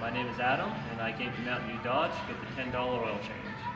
my name is Adam, and I came to Mountain View Dodge to get the $10 oil change.